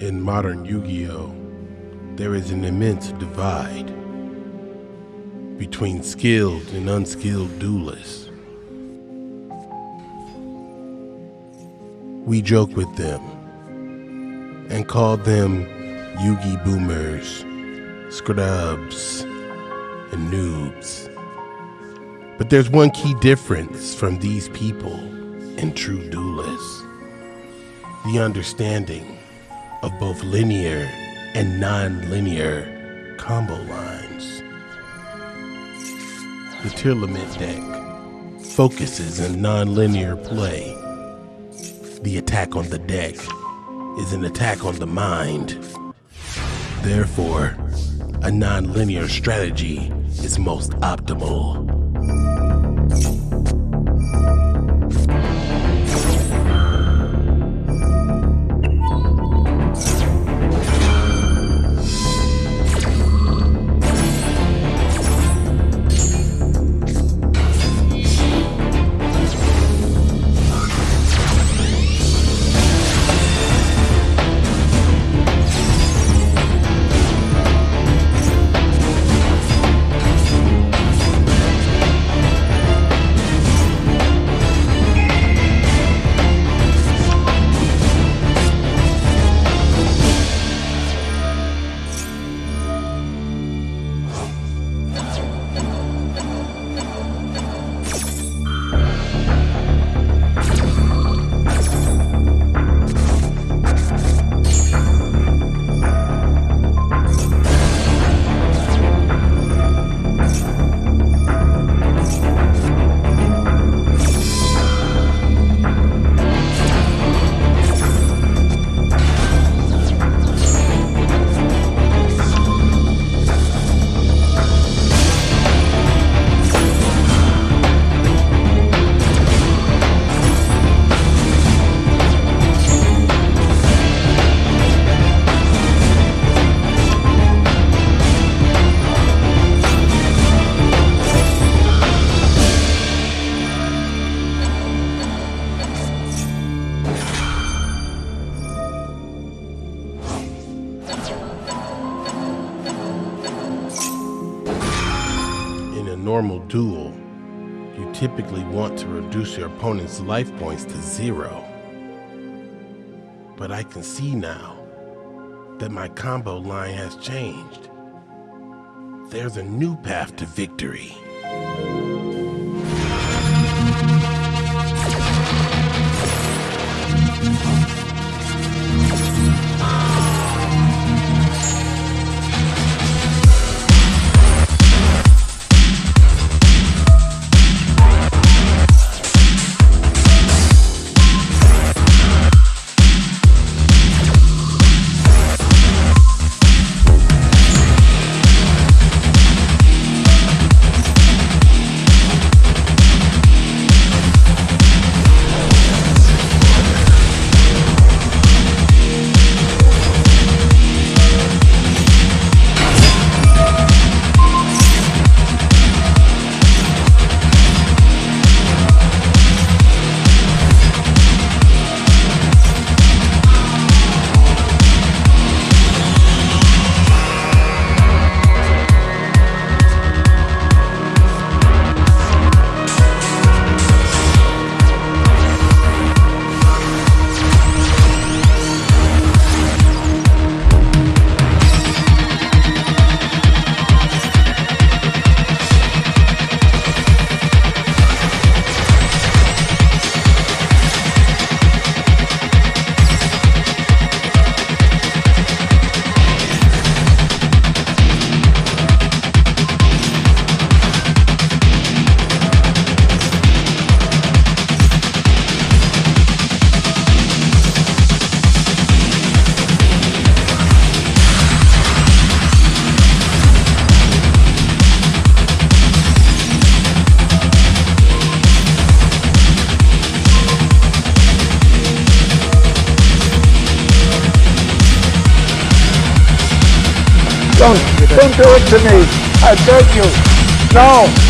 In modern Yu Gi Oh!, there is an immense divide between skilled and unskilled duelists. We joke with them and call them Yugi boomers, scrubs, and noobs. But there's one key difference from these people and true duelists the understanding of both linear and non-linear combo lines. The Tearlament deck focuses on non-linear play. The attack on the deck is an attack on the mind. Therefore, a non-linear strategy is most optimal. Normal duel, you typically want to reduce your opponent's life points to zero. But I can see now that my combo line has changed. There's a new path to victory. Don't, don't do it to me. I beg you. No.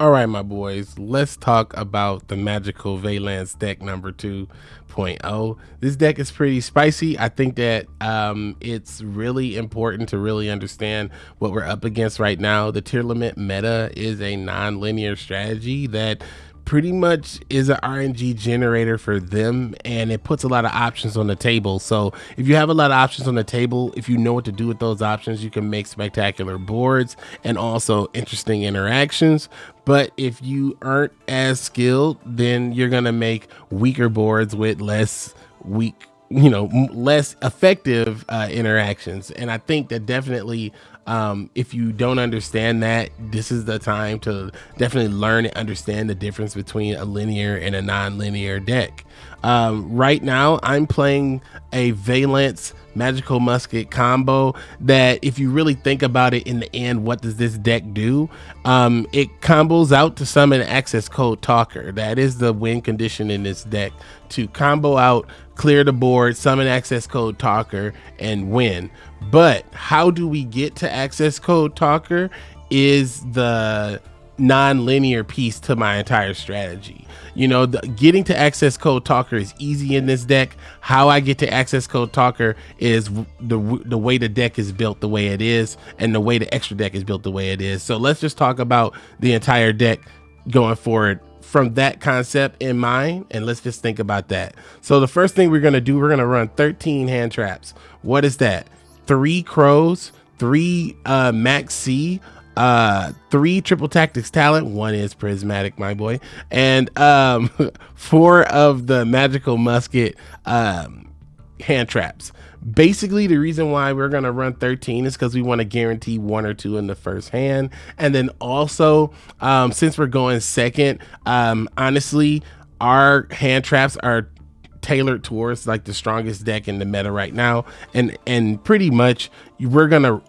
All right, my boys, let's talk about the magical Vaylantz deck number 2.0. This deck is pretty spicy. I think that um, it's really important to really understand what we're up against right now. The Tearlament meta is a non-linear strategy that pretty much is an RNG generator for them and it puts a lot of options on the table. So if you have a lot of options on the table, if you know what to do with those options, you can make spectacular boards and also interesting interactions. But if you aren't as skilled, then you're going to make weaker boards with less weak you know less effective uh, interactions. And i think that definitely um, if you don't understand that, this is the time to definitely learn and understand the difference between a linear and a non-linear deck. Um, right now, I'm playing a Vaylantz Magical Musket combo that if you really think about it in the end, what does this deck do? Um, it combos out to summon access code talker. That is the win condition in this deck to combo out, clear the board, summon access code talker and win. But how do we get to access code talker is the non-linear piece to my entire strategy. You know, the, getting to access code talker is easy in this deck. How I get to access code talker is the the way the deck is built the way it is and the way the extra deck is built the way it is. So let's just talk about the entire deck going forward from that concept in mind and let's just think about that. So the first thing we're going to do, we're going to run 13 hand traps. What is that? 3 crows, 3 uh Maxx C, uh three triple tactics talent. One is prismatic my boy. And um four of the magical musket um hand traps. Basically the reason why we're going to run 13 is because we want to guarantee one or two in the first hand. And then also um since we're going second um honestly our hand traps are tailored towards like the strongest deck in the meta right now. And and pretty much we're gonna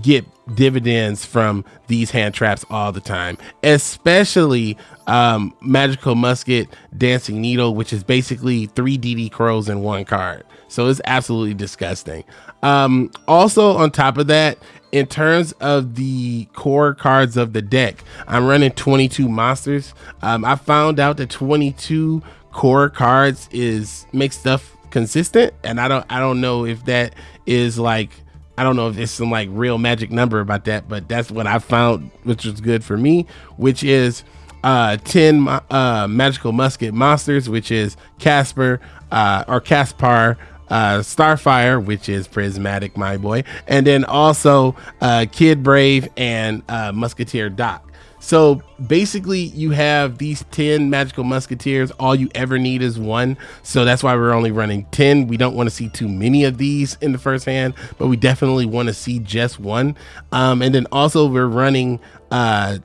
get dividends from these hand traps all the time. Especially um magical musket dancing needle which is basically three dd crows in one card. So it's absolutely disgusting. Um also on top of that in terms of the core cards of the deck i'm running 22 monsters. Um i found out that 22 core cards is make stuff consistent and i don't i don't know if that is like i don't know if it's some like real magic number about that but that's what i found which was good for me which is uh 10 uh magical musket monsters which is casper uh or caspar uh starfire which is prismatic my boy and then also uh kid brave and uh musketeer doc so basically, you have these 10 magical musketeers. All you ever need is one. So that's why we're only running 10. We don't want to see too many of these in the first hand, but we definitely want to see just one. Um, and then also, we're running uh,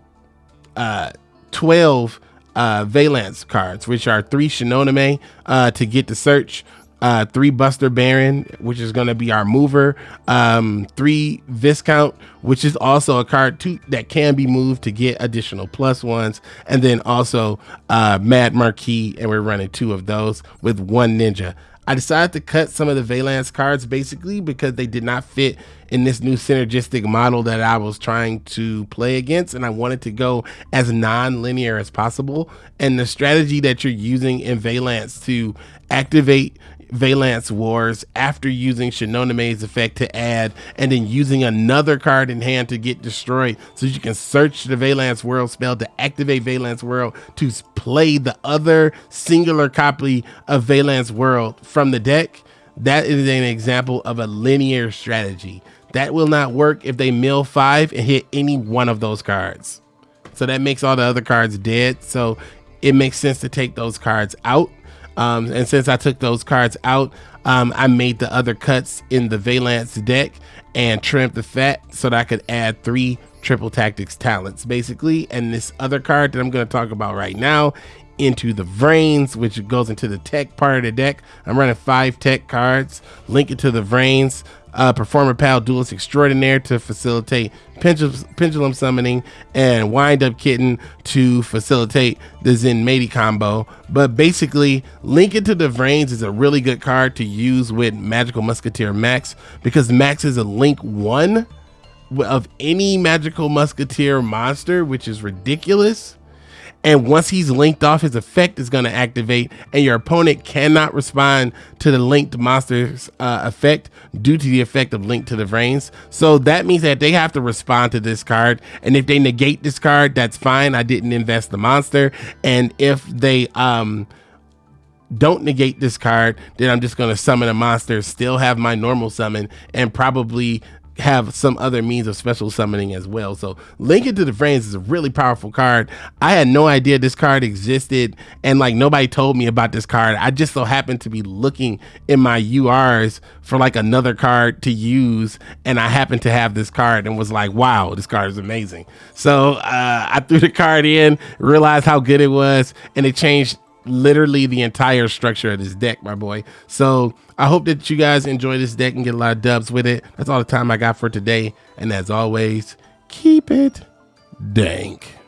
uh, 12 uh, Vaylantz cards, which are three Shinonome uh, to get the search, uh, three Buster Baron, which is going to be our mover, um, three Viscount, which is also a card that can be moved to get additional plus ones, and then also uh, Mad Marquis, and we're running two of those with one Ninja. I decided to cut some of the Vaylantz cards basically because they did not fit in this new synergistic model that I was trying to play against. And I wanted to go as non-linear as possible. And the strategy that you're using in Vaylantz to activate Vaylantz Wars after using Shinonome's effect to add, and then using another card in hand to get destroyed. So you can search the Vaylantz World spell to activate Vaylantz World to play the other singular copy of Vaylantz World from the deck. That is an example of a linear strategy. That will not work if they mill five and hit any one of those cards. So that makes all the other cards dead. So it makes sense to take those cards out um, and since I took those cards out, um, I made the other cuts in the Vaylantz deck and trimmed the fat so that I could add three triple tactics talents basically. And this other card that I'm going to talk about right now into the Vrains, which goes into the tech part of the deck. I'm running five tech cards, Link Into the Vrains uh, Performapal Duelist Extraordinaire to facilitate pendulum, pendulum summoning, and Wind Up Kitten to facilitate the Zenmaity combo. But basically, Link Into the Vrains is a really good card to use with Magical Musketeer Max because Max is a Link 1 of any Magical Musketeer monster, which is ridiculous. And once he's linked off, his effect is going to activate, and your opponent cannot respond to the linked monster's uh, effect due to the effect of Link to the Vrains. So that means that they have to respond to this card. And if they negate this card, that's fine. I didn't invest the monster. And if they um don't negate this card, then I'm just going to summon a monster, still have my normal summon, and probably have some other means of special summoning as well. So Link Into the Vrains is a really powerful card. I had no idea this card existed and like nobody told me about this card. I just so happened to be looking in my URs for like another card to use and I happened to have this card and was like, wow, this card is amazing. So uh, I threw the card in, realized how good it was and it changed literally the entire structure of this deck, my boy. So I hope that you guys enjoy this deck and get a lot of dubs with it. That's all the time I got for today. And as always, keep it dank.